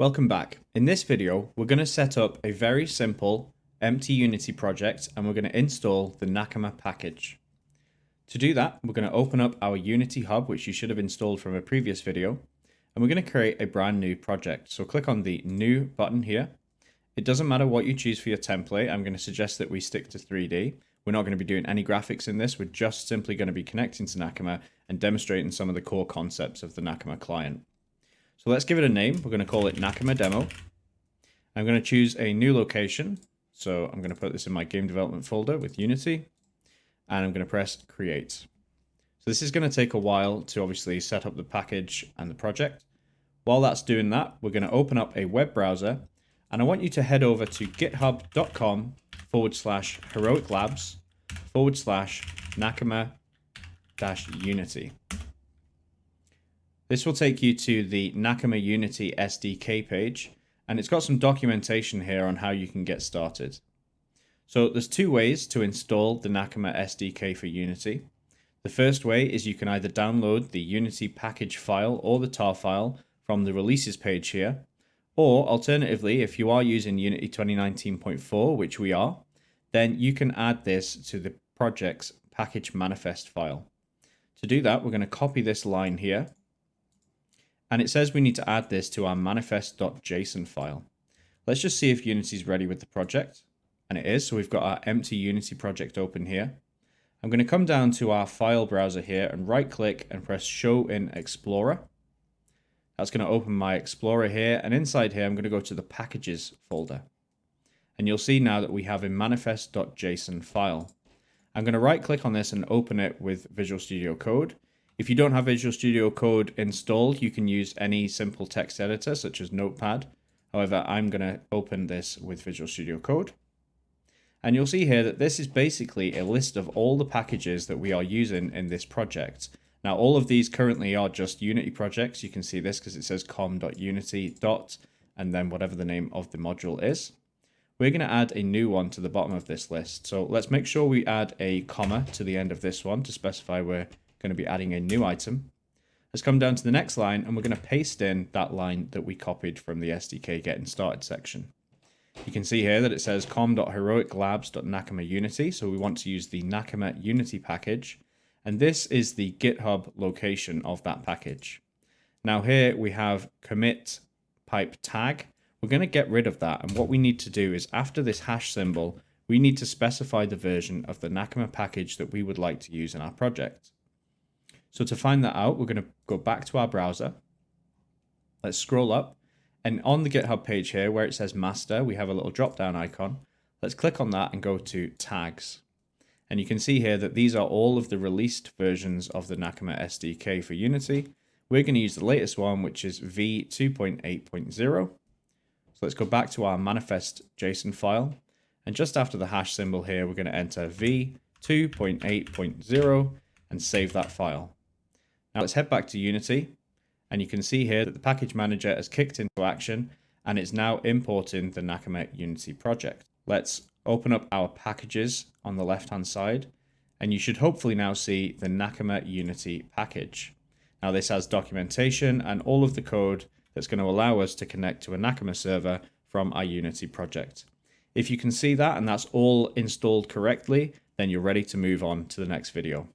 Welcome back. In this video, we're going to set up a very simple empty Unity project and we're going to install the Nakama package. To do that, we're going to open up our Unity Hub, which you should have installed from a previous video, and we're going to create a brand new project. So click on the New button here. It doesn't matter what you choose for your template. I'm going to suggest that we stick to 3D. We're not going to be doing any graphics in this. We're just simply going to be connecting to Nakama and demonstrating some of the core concepts of the Nakama client. So let's give it a name. We're going to call it Nakama Demo. I'm going to choose a new location. So I'm going to put this in my game development folder with Unity. And I'm going to press create. So this is going to take a while to obviously set up the package and the project. While that's doing that, we're going to open up a web browser. And I want you to head over to github.com forward slash heroic labs forward slash Nakama dash Unity. This will take you to the Nakama Unity SDK page, and it's got some documentation here on how you can get started. So there's two ways to install the Nakama SDK for Unity. The first way is you can either download the Unity package file or the tar file from the releases page here, or alternatively, if you are using Unity 2019.4, which we are, then you can add this to the project's package manifest file. To do that, we're going to copy this line here and it says we need to add this to our manifest.json file. Let's just see if Unity is ready with the project. And it is, so we've got our empty Unity project open here. I'm going to come down to our file browser here and right click and press show in Explorer. That's going to open my Explorer here. And inside here, I'm going to go to the packages folder. And you'll see now that we have a manifest.json file. I'm going to right click on this and open it with Visual Studio Code. If you don't have Visual Studio Code installed, you can use any simple text editor such as Notepad. However, I'm going to open this with Visual Studio Code. And you'll see here that this is basically a list of all the packages that we are using in this project. Now, all of these currently are just Unity projects. You can see this because it says com.unity. and then whatever the name of the module is. We're going to add a new one to the bottom of this list. So let's make sure we add a comma to the end of this one to specify we're going to be adding a new item. Let's come down to the next line and we're going to paste in that line that we copied from the SDK getting started section. You can see here that it says com.heroiclabs.nakama unity. So we want to use the Nakama unity package. And this is the GitHub location of that package. Now here we have commit pipe tag. We're going to get rid of that. And what we need to do is after this hash symbol, we need to specify the version of the Nakama package that we would like to use in our project. So to find that out, we're going to go back to our browser. Let's scroll up. And on the GitHub page here, where it says master, we have a little drop down icon. Let's click on that and go to tags. And you can see here that these are all of the released versions of the Nakama SDK for Unity. We're going to use the latest one, which is v2.8.0. So let's go back to our manifest JSON file. And just after the hash symbol here, we're going to enter v2.8.0 and save that file. Now let's head back to Unity and you can see here that the package manager has kicked into action and it's now importing the Nakama Unity project. Let's open up our packages on the left hand side and you should hopefully now see the Nakama Unity package. Now this has documentation and all of the code that's going to allow us to connect to a Nakama server from our Unity project. If you can see that and that's all installed correctly, then you're ready to move on to the next video.